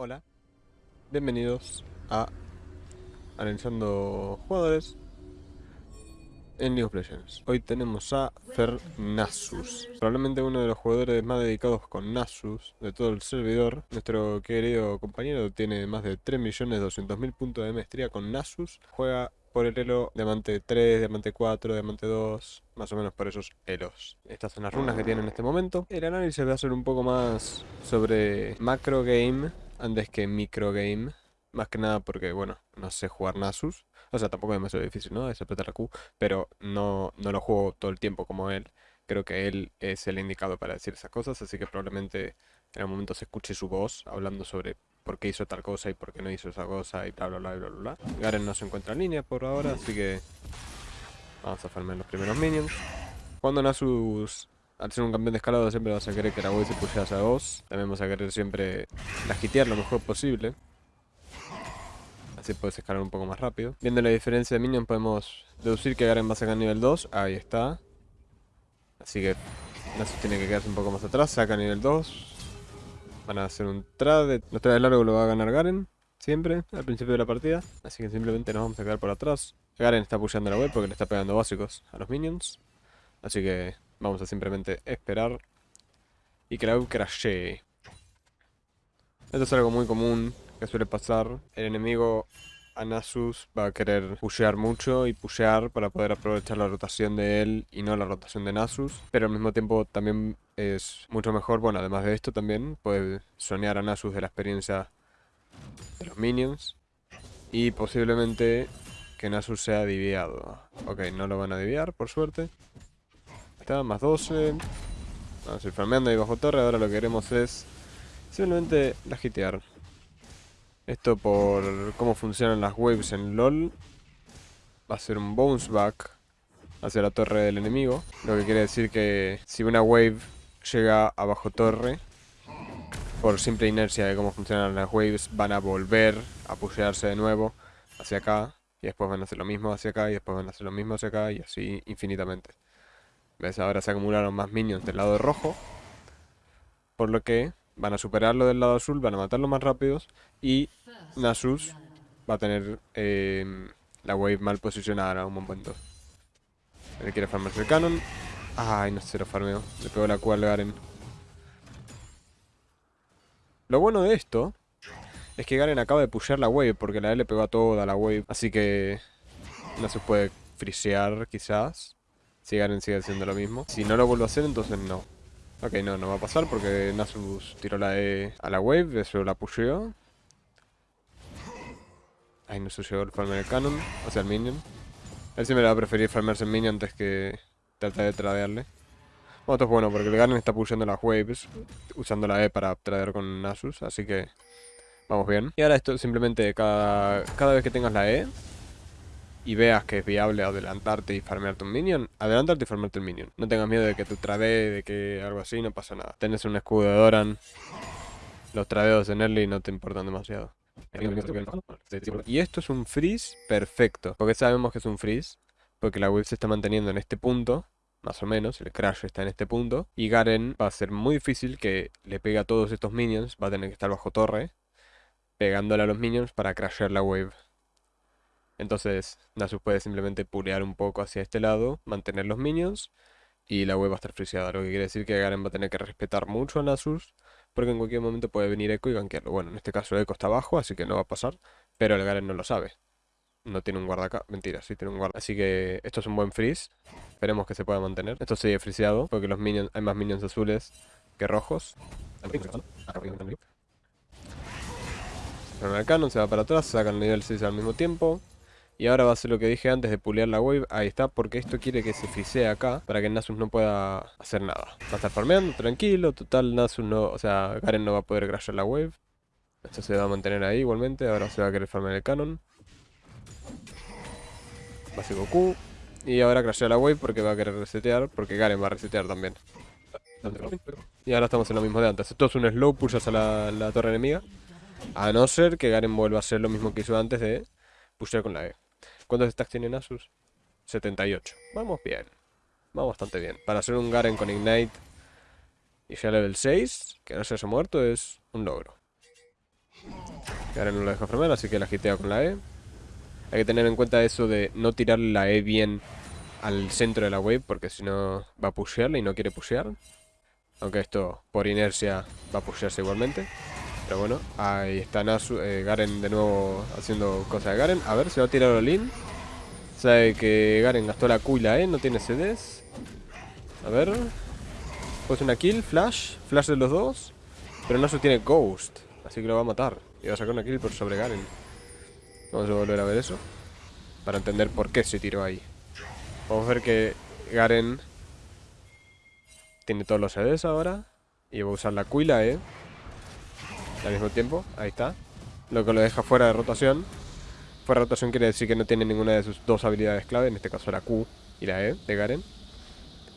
Hola, bienvenidos a Analizando Jugadores en League of Legends. Hoy tenemos a Fernasus, probablemente uno de los jugadores más dedicados con Nasus de todo el servidor. Nuestro querido compañero tiene más de 3.200.000 puntos de maestría con Nasus. Juega por el elo Diamante 3, Diamante 4, Diamante 2, más o menos por esos elos. Estas son las runas que tiene en este momento. El análisis va a ser un poco más sobre macro game antes que micro game. Más que nada porque, bueno, no sé jugar Nasus. O sea, tampoco es demasiado difícil, ¿no? Es apretar la Q. Pero no, no lo juego todo el tiempo como él. Creo que él es el indicado para decir esas cosas. Así que probablemente en algún momento se escuche su voz hablando sobre por qué hizo tal cosa y por qué no hizo esa cosa y bla bla bla bla bla. Garen no se encuentra en línea por ahora, así que vamos a farmear los primeros minions. Cuando Nasus, al ser un campeón de escalado, siempre vas a querer que la se pushe hacia vos. También vas a querer siempre la hitear lo mejor posible. Así puedes escalar un poco más rápido. Viendo la diferencia de minions podemos deducir que Garen va a sacar nivel 2. Ahí está. Así que Nasus tiene que quedarse un poco más atrás. Saca nivel 2. Van a hacer un trade. Los trades largos lo va a ganar Garen. Siempre, al principio de la partida. Así que simplemente nos vamos a quedar por atrás. Garen está pushando la web porque le está pegando básicos a los minions. Así que vamos a simplemente esperar. Y que la crashee. Esto es algo muy común que suele pasar. El enemigo a Nasus va a querer pushear mucho y pushear para poder aprovechar la rotación de él y no la rotación de Nasus. Pero al mismo tiempo también es mucho mejor, bueno, además de esto también puede soñar a Nasus de la experiencia de los minions. Y posiblemente que Nasus sea diviado. Ok, no lo van a diviar, por suerte. Está, más 12. Vamos a ir farmeando ahí bajo torre. Ahora lo que queremos es simplemente la hitear. Esto por cómo funcionan las waves en LoL. Va a ser un bounce back hacia la torre del enemigo. Lo que quiere decir que si una wave llega a bajo torre, por simple inercia de cómo funcionan las waves, van a volver a pushearse de nuevo hacia acá. Y después van a hacer lo mismo hacia acá, y después van a hacer lo mismo hacia acá, y así infinitamente. ¿Ves? Ahora se acumularon más minions del lado rojo. Por lo que van a superarlo del lado azul, van a matarlo más rápidos. Y Nasus va a tener eh, la wave mal posicionada en un momento. Él quiere farmarse el canon. Ay, no se lo farmeo. Le pegó la cual Garen. Lo bueno de esto es que Garen acaba de pushear la wave porque la L le pegó a toda la wave. Así que Nasus puede frisear quizás. Si Garen sigue haciendo lo mismo. Si no lo vuelve a hacer, entonces no. Ok, no, no va a pasar porque Nasus tiró la E a la wave, eso la pusheó. Ay, no se llegó el farmer el canon, o sea el minion. Él siempre va a preferir farmarse el minion antes que tratar de tradearle. Bueno, esto es bueno porque el Garen está pushando las waves, usando la E para tradear con Nasus, así que vamos bien. Y ahora esto simplemente cada, cada vez que tengas la E y veas que es viable adelantarte y farmearte un minion, adelantarte y farmearte el minion. No tengas miedo de que tu trade, de que algo así, no pasa nada. Tenés un escudo de Doran, los tradeos en early no te importan demasiado. Y esto es un freeze perfecto. Porque sabemos que es un freeze. Porque la wave se está manteniendo en este punto. Más o menos. El crash está en este punto. Y Garen va a ser muy difícil que le pegue a todos estos minions. Va a tener que estar bajo torre. Pegándole a los minions para crashear la wave. Entonces Nasus puede simplemente pulear un poco hacia este lado. Mantener los minions. Y la wave va a estar friseada. Lo que quiere decir que Garen va a tener que respetar mucho a Nasus porque en cualquier momento puede venir Echo y gankearlo. Bueno, en este caso Echo está abajo, así que no va a pasar, pero el Garen no lo sabe. No tiene un guarda acá, mentira, sí tiene un guarda. Así que esto es un buen freeze, esperemos que se pueda mantener. Esto sigue friseado, porque los minions, hay más minions azules que rojos. El canon se va para atrás, saca el nivel 6 al mismo tiempo. Y ahora va a hacer lo que dije antes de pulear la wave. Ahí está, porque esto quiere que se frisee acá para que Nasus no pueda hacer nada. Va a estar farmeando, tranquilo. Total, Nasus no... O sea, Garen no va a poder crashear la wave. Esto se va a mantener ahí igualmente. Ahora se va a querer farmear el canon. Básico Q. Y ahora crashea la wave porque va a querer resetear. Porque Garen va a resetear también. Y ahora estamos en lo mismo de antes. Esto es un slow push hacia la, torre enemiga. A no ser que Garen vuelva a hacer lo mismo que hizo antes de pushear con la E. ¿Cuántos stacks tiene Nasus? 78. Vamos bien. Vamos bastante bien. Para hacer un Garen con Ignite y ya level 6, que no se haya muerto, es un logro. Garen no lo deja farmear, así que la gitea con la E. Hay que tener en cuenta eso de no tirar la E bien al centro de la wave, porque si no va a pushearla y no quiere pushear. Aunque esto, por inercia, va a pushearse igualmente. Pero bueno, ahí está Nasu, eh, Garen de nuevo haciendo cosas de Garen. A ver, se va a tirar Olin. Sabe que Garen gastó la Q y la E, no tiene CDs. A ver. Pues una kill, flash, flash de los dos. Pero Nasu tiene Ghost, así que lo va a matar. Y va a sacar una kill por sobre Garen. Vamos a volver a ver eso. Para entender por qué se tiró ahí. Vamos a ver que Garen tiene todos los CDs ahora. Y va a usar la Q y la E. Al mismo tiempo, ahí está. Lo que lo deja fuera de rotación. Fuera de rotación quiere decir que no tiene ninguna de sus dos habilidades clave. En este caso la Q y la E de Garen.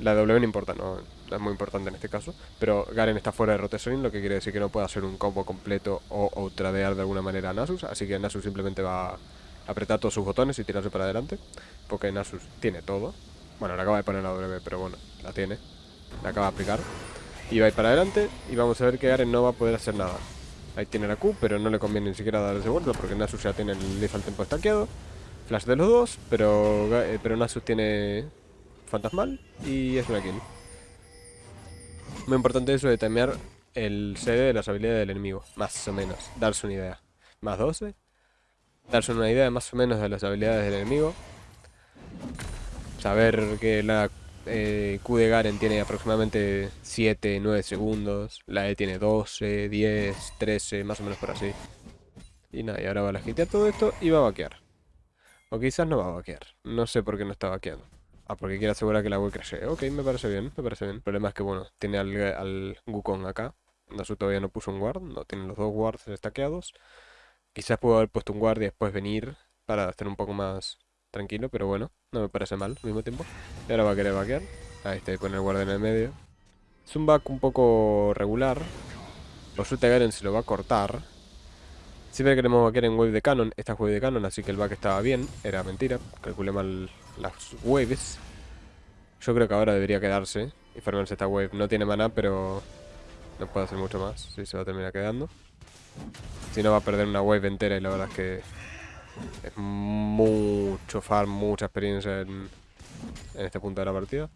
La W no importa, no, es muy importante en este caso. Pero Garen está fuera de rotación, lo que quiere decir que no puede hacer un combo completo o, o tradear de alguna manera a Nasus. Así que Nasus simplemente va a apretar todos sus botones y tirarse para adelante. Porque Nasus tiene todo. Bueno, le acaba de poner la W, pero bueno, la tiene. La acaba de aplicar. Y va a ir para adelante y vamos a ver que Garen no va a poder hacer nada. Ahí tiene la Q, pero no le conviene ni siquiera darse vuelta porque Nasus ya tiene el Lethal Tempo estaqueado. Flash de los dos, pero, eh, pero Nasus tiene Fantasmal y es una kill. Muy importante eso de temer el CD de las habilidades del enemigo, más o menos, darse una idea. Más 12, darse una idea más o menos de las habilidades del enemigo. Saber que la eh, Q de Garen tiene aproximadamente 7, 9 segundos. La E tiene 12, 10, 13, más o menos por así. Y nada, y ahora va a hitear todo esto y va a vaquear. O quizás no va a vaquear. No sé por qué no está vaqueando. Ah, porque quiere asegurar que la web crece. Ok, me parece bien, me parece bien. El problema es que, bueno, tiene al, al acá. Nasu todavía no puso un guard, no tiene los dos guards destaqueados. Quizás pudo haber puesto un guard y después venir para estar un poco más tranquilo, pero bueno, no me parece mal al mismo tiempo. Y ahora va a querer vaquear. Ahí está, y pone el guard en el medio. Es un back un poco regular. Por suerte Garen se lo va a cortar. Siempre queremos vaquear en wave de canon. Esta es wave de canon, así que el back estaba bien. Era mentira. Calculé mal las waves. Yo creo que ahora debería quedarse y farmarse esta wave. No tiene mana, pero no puede hacer mucho más. Si se va a terminar quedando. Si no va a perder una wave entera y la verdad es que es mucho farm, mucha experiencia en, este punto de la partida.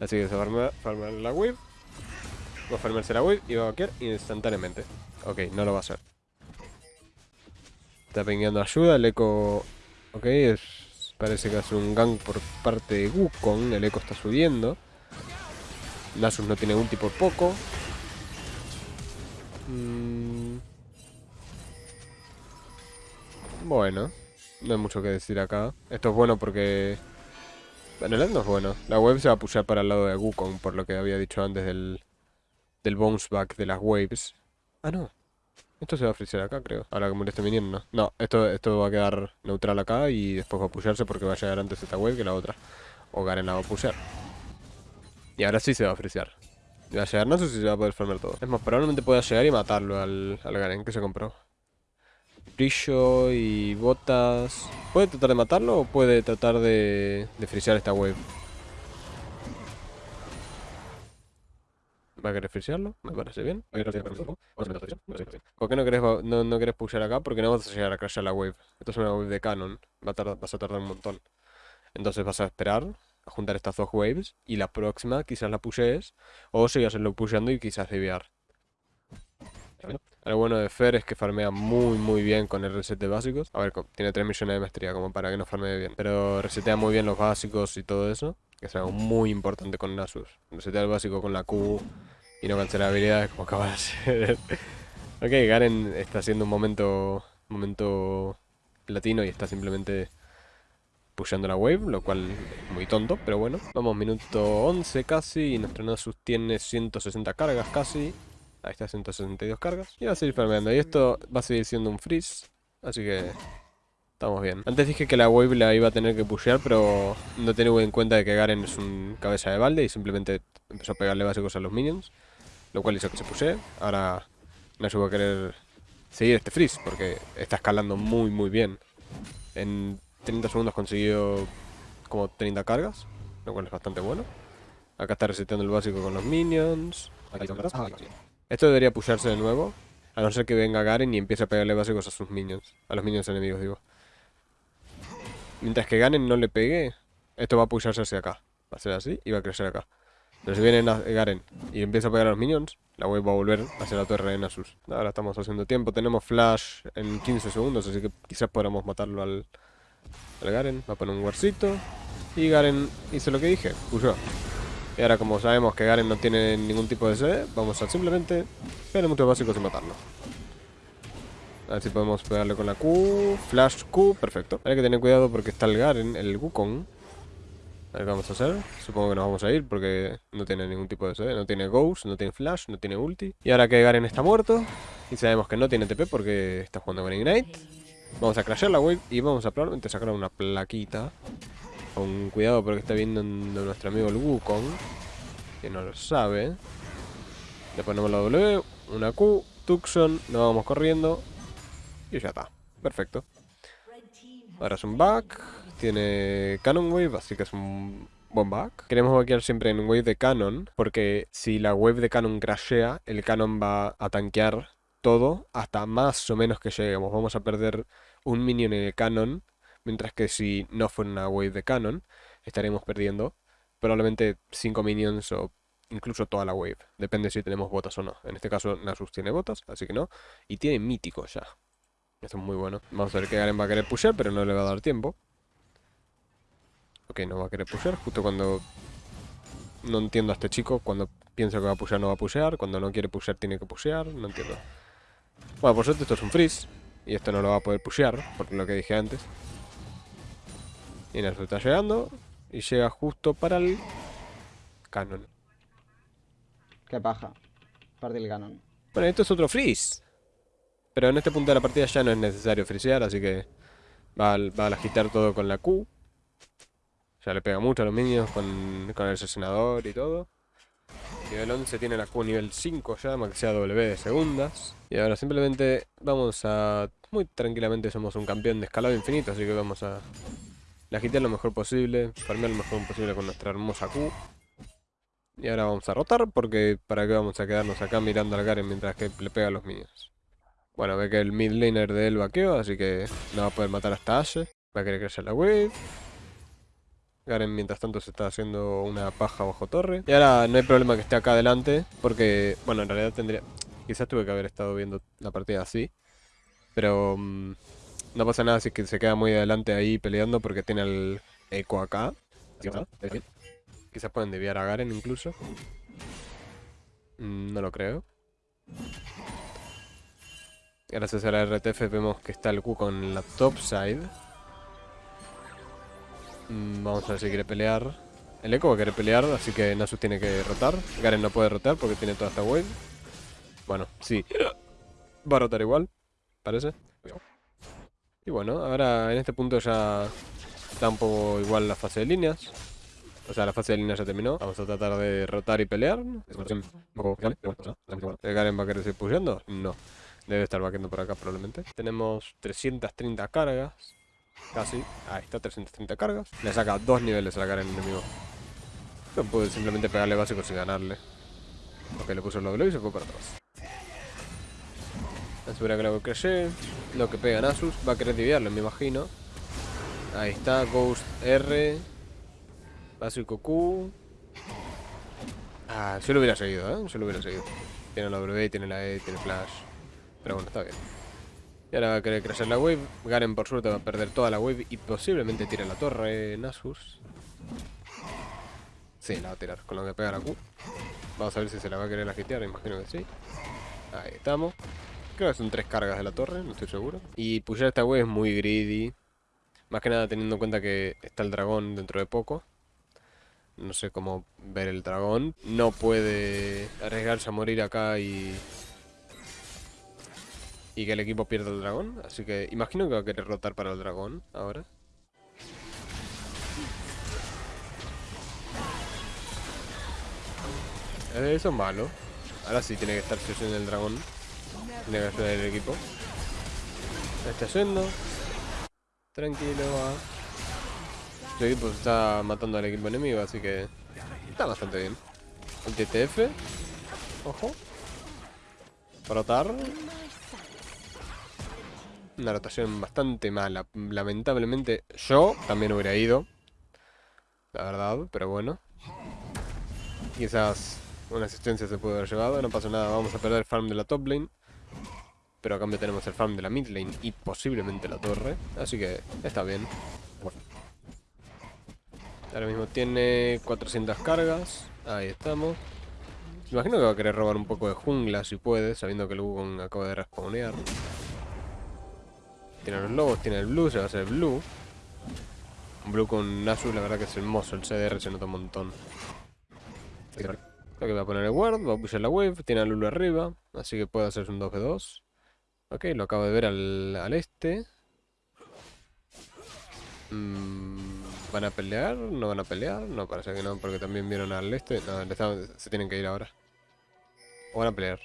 Así que se va a farmar la wave. Va a farmarse la wave y va a vaquear instantáneamente. Ok, no lo va a hacer. Está pingueando ayuda, el eco... Ok, es... parece que hace un gang por parte de Wukong, el eco está subiendo. Nasus no tiene ulti por poco. Mm. Bueno, no hay mucho que decir acá. Esto es bueno porque... En el no es bueno. La web se va a pushear para el lado de Wukong, por lo que había dicho antes del, del bounce back de las waves. Ah, no. Esto se va a frisear acá, creo. Ahora que muere este minion, no. No, esto, esto va a quedar neutral acá y después va a pushearse porque va a llegar antes esta wave que la otra. O Garen la va a pushear. Y ahora sí se va a frisear. Va a llegar no sé si se va a poder farmar todo. Es más, probablemente pueda llegar y matarlo al, al Garen que se compró. Brillo y botas. ¿Puede tratar de matarlo o puede tratar de, de frisear esta wave? ¿Va a querer frisearlo? Me parece bien. ¿Por qué no querés, no, no querés acá? Porque no vas a llegar a crashear la wave. Esto es una wave de canon. Va a vas a tardar un montón. Entonces vas a esperar a juntar estas dos waves y la próxima quizás la pushees o sigas lo pusheando y quizás desviar. Lo bueno de Fer es que farmea muy muy bien con el reset de básicos. A ver, tiene 3 millones de maestría como para que no farmee bien. Pero resetea muy bien los básicos y todo eso. Que es algo muy importante con Nasus. Resetea el básico con la Q y no cancela habilidades como acaba de hacer. ok, Garen está haciendo un momento, momento platino y está simplemente pushando la wave, lo cual es muy tonto, pero bueno. Vamos, minuto 11 casi, y nuestro Nasus tiene 160 cargas casi. Ahí está, 162 cargas. Y va a seguir farmeando. Y esto va a seguir siendo un freeze. Así que estamos bien. Antes dije que la wave la iba a tener que pushear, pero no tenía en cuenta de que Garen es un cabeza de balde y simplemente empezó a pegarle básicos a los minions. Lo cual hizo que se pushee. Ahora Nasus va a querer seguir este freeze porque está escalando muy muy bien. En 30 segundos consiguió como 30 cargas, lo cual es bastante bueno. Acá está reseteando el básico con los minions. Esto debería pusharse de nuevo. A no ser que venga Garen y empiece a pegarle básicos a sus minions. A los minions enemigos, digo. Mientras que Garen no le pegue, esto va a pusharse hacia acá. Va a ser así y va a crecer acá. Pero si viene Garen y empieza a pegar a los minions, la wave va a volver hacia la torre de Nasus. Ahora estamos haciendo tiempo. Tenemos flash en 15 segundos, así que quizás podamos matarlo al, Garen. Va a poner un warcito. Y Garen hizo lo que dije, pushó. Y ahora como sabemos que Garen no tiene ningún tipo de CD, vamos a simplemente muchos básicos y matarlo. A ver si podemos pegarle con la Q. Flash Q, perfecto. Hay que tener cuidado porque está el Garen, el Wukong. A ver qué vamos a hacer. Supongo que nos vamos a ir porque no tiene ningún tipo de CD. No tiene Ghost, no tiene Flash, no tiene ulti. Y ahora que Garen está muerto. Y sabemos que no tiene TP porque está jugando con Ignite. Vamos a crashear la wave y vamos a probablemente sacar una plaquita. Con cuidado porque está viendo nuestro amigo el Wukong. Que no lo sabe. Le ponemos la W, una Q, Tucson, nos vamos corriendo. Y ya está. Perfecto. Ahora es un back. Tiene Canon Wave, así que es un buen back. Queremos vaquear siempre en wave de Canon, porque si la wave de Canon crashea, el Canon va a tanquear todo hasta más o menos que lleguemos. Vamos a perder un minion en el Canon, mientras que si no fuera una wave de Canon, estaremos perdiendo probablemente 5 minions o incluso toda la wave. Depende si tenemos botas o no. En este caso Nasus tiene botas, así que no. Y tiene mítico ya. Esto es muy bueno. Vamos a ver que Garen va a querer pushear, pero no le va a dar tiempo. Ok, no va a querer pushear. Justo cuando no entiendo a este chico. Cuando piensa que va a pushear, no va a pushear. Cuando no quiere pushear, tiene que pushear. No entiendo. Bueno, por suerte esto es un freeze. Y esto no lo va a poder pushear, por lo que dije antes. Y Nasus está llegando. Y llega justo para el canon. Qué paja. Parte el canon. Bueno, esto es otro freeze. Pero en este punto de la partida ya no es necesario frisear, así que va a, va a agitar todo con la Q. Ya le pega mucho a los minions con, con el asesinador y todo. Nivel 11 tiene la Q nivel 5 ya, maxia W de segundas. Y ahora simplemente vamos a... Muy tranquilamente somos un campeón de escalado infinito, así que vamos a... La agitear lo mejor posible, farmear lo mejor posible con nuestra hermosa Q. Y ahora vamos a rotar, porque para qué vamos a quedarnos acá mirando al Garen mientras que le pega a los minions. Bueno, ve que el mid laner de él vaqueó, así que no va a poder matar hasta Ashe. Va a querer crecer la wave. Garen mientras tanto se está haciendo una paja bajo torre. Y ahora no hay problema que esté acá adelante, porque, bueno, en realidad tendría... Quizás tuve que haber estado viendo la partida así. Pero mm, no pasa nada si que se queda muy adelante ahí peleando porque tiene el eco acá. Quizás pueden desviar a Garen incluso. Mm, no lo creo. Gracias a la RTF vemos que está el Q con la top side. Mm, vamos a ver si quiere pelear. El Echo va a querer pelear, así que Nasus tiene que rotar. Garen no puede rotar porque tiene toda esta wave. Bueno, sí. Va a rotar igual, parece. Y bueno, ahora en este punto ya está un poco igual la fase de líneas. O sea, la fase de líneas ya terminó. Vamos a tratar de rotar y pelear. ¿Garen va a querer seguir pusheando? No. Debe estar vaqueando por acá probablemente. Tenemos 330 cargas. Casi. Ahí está, 330 cargas. Le saca dos niveles a la cara enemigo. No puede simplemente pegarle básico sin ganarle. Ok, le puso el W y se fue para atrás. Asegura que lo crece. Lo que pega Nasus. Va a querer diviarlo, me imagino. Ahí está, Ghost R. Básico Q. Ah, se lo hubiera seguido, ¿eh? Se lo hubiera seguido. Tiene la W, tiene la E, tiene Flash. Pero bueno, está bien. Y ahora va a querer crecer la wave. Garen por suerte va a perder toda la wave y posiblemente tire la torre Nasus. Sí, la va a tirar con lo que pega la Q. Vamos a ver si se la va a querer agitear, imagino que sí. Ahí estamos. Creo que son tres cargas de la torre, no estoy seguro. Y pushar esta wave es muy greedy. Más que nada teniendo en cuenta que está el dragón dentro de poco. No sé cómo ver el dragón. No puede arriesgarse a morir acá y y que el equipo pierda el dragón. Así que imagino que va a querer rotar para el dragón ahora. Eh, eso es malo. Ahora sí tiene que estar en el dragón. Que ayudar el equipo. Está yendo. Tranquilo, va. El equipo está matando al equipo enemigo, así que está bastante bien. El TTF. Ojo. Rotar. Una rotación bastante mala. Lamentablemente yo también hubiera ido. La verdad, pero bueno. Quizás una asistencia se puede haber llevado. No pasa nada, vamos a perder farm de la top lane. Pero a cambio tenemos el farm de la mid lane y posiblemente la torre. Así que está bien. Ahora mismo tiene 400 cargas. Ahí estamos. Imagino que va a querer robar un poco de jungla si puede, sabiendo que el Wukong acaba de respawnear. Tiene los lobos, tiene el blue, se va a hacer blue. Un blue con Nasus, la verdad que es hermoso. El CDR se nota un montón. Lo que va a poner el ward, va a pushar la wave, tiene a Lulu arriba, así que puede hacerse un 2v2. Ok, lo acabo de ver al, al este. Mmm... ¿Van a pelear? ¿No van a pelear? No, parece que no, porque también vieron al este. No, se tienen que ir ahora. O van a pelear.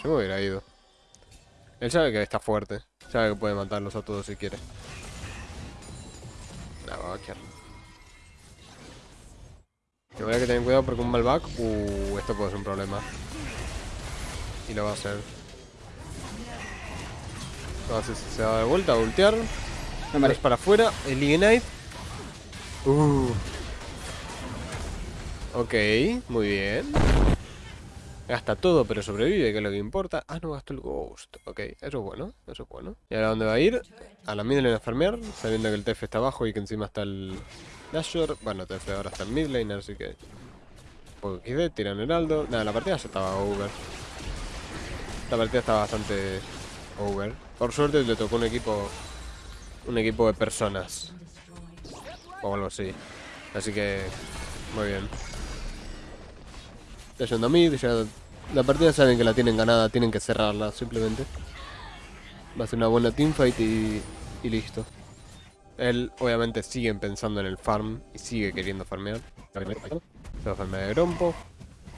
Yo me hubiera ido. Él sabe que está fuerte. Sabe que puede matarlos a todos si quiere. No, va a vaquear. Voy que tener cuidado porque un malback... Uh, esto puede ser un problema. Y lo va a hacer. Si se va a dar vuelta a voltear. No, para afuera. El Ignite. Uh. Ok, muy bien. Gasta todo, pero sobrevive, que es lo que importa. Ah, no, gastó el Ghost. Ok, eso es bueno, eso es bueno. ¿Y ahora dónde va a ir? A la midlane a farmear, sabiendo que el TF está abajo y que encima está el Nashor. Bueno, TF ahora está en midlane, así que... Poco XD, tiran Heraldo. Nada, la partida ya estaba over. La partida estaba bastante over. Por suerte le tocó un equipo... Un equipo de personas o algo así. Así que, muy bien. Ya yendo a mí, ya la partida saben que la tienen ganada, tienen que cerrarla simplemente. Va a ser una buena teamfight y, y listo. Él obviamente sigue pensando en el farm y sigue queriendo farmear. Se va a farmear de Grompo.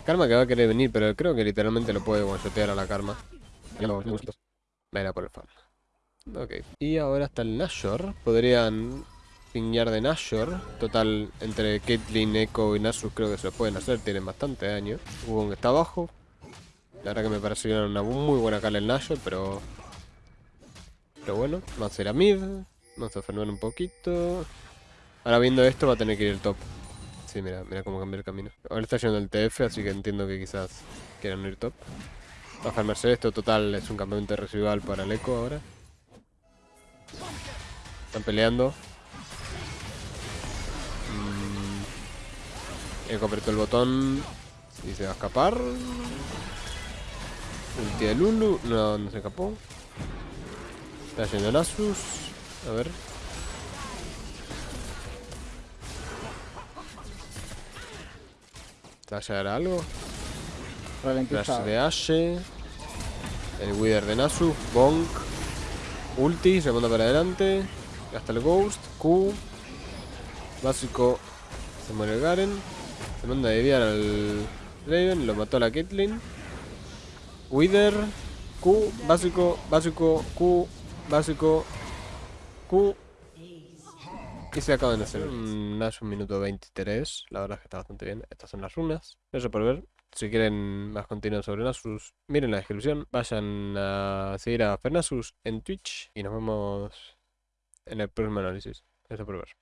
Karma que va a querer venir, pero creo que literalmente lo puede one a la Karma. Va por el farm. Ok. Y ahora está el Nashor. Podrían Piñar de Nashor. Total, entre Caitlyn, Echo y Nasus creo que se lo pueden hacer. Tienen bastante daño. Wukong está abajo. La verdad que me pareció una muy buena cala el Nashor, pero... Pero bueno, vamos a ir a mid. Vamos a frenar un poquito. Ahora viendo esto va a tener que ir el top. Sí, mira, mira cómo cambia el camino. Ahora está yendo el TF, así que entiendo que quizás quieran ir top. Va a farmarse esto, total, es un campamento residual para el Echo ahora. Están peleando. Eco apretó el botón y se va a escapar. Ulti de Lulu. No, no se escapó. Está yendo Nasus. A ver. ¿Va a llegar algo? Flash de Ashe. El Wither de Nasus. Bonk. Ulti, se manda para adelante. Gasta el Ghost. Q. Básico. Se muere Garen. Se manda a desviar al Raven, lo mató a la Caitlyn. Wither, Q, básico, básico, Q, básico, Q. Y se acaban de hacer un Nash un minuto 23. La verdad es que está bastante bien. Estas son las runas. Eso por ver. Si quieren más contenido sobre Nasus, miren la descripción. Vayan a seguir a Fernasus en Twitch. Y nos vemos en el próximo análisis. Eso por ver.